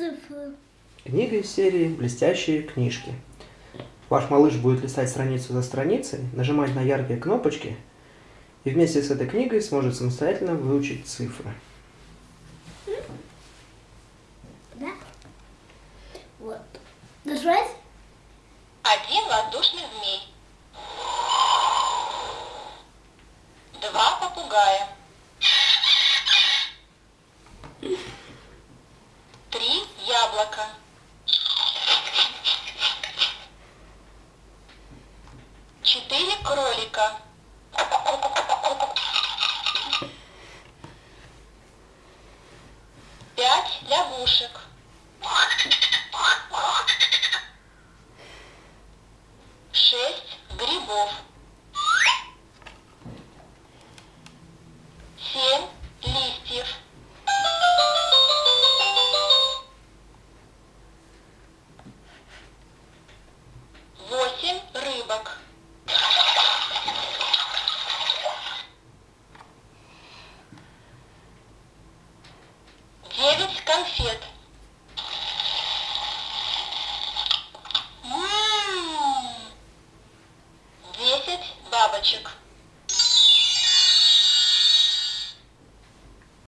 цифры. Книга из серии «Блестящие книжки». Ваш малыш будет листать страницу за страницей, нажимать на яркие кнопочки и вместе с этой книгой сможет самостоятельно выучить цифры. Да? Вот. Нажать? Один воздушный змей. Два попугая. Три яблока. Четыре кролика. Пять лягушек. Шесть грибов. Конфет. М, Десять бабочек.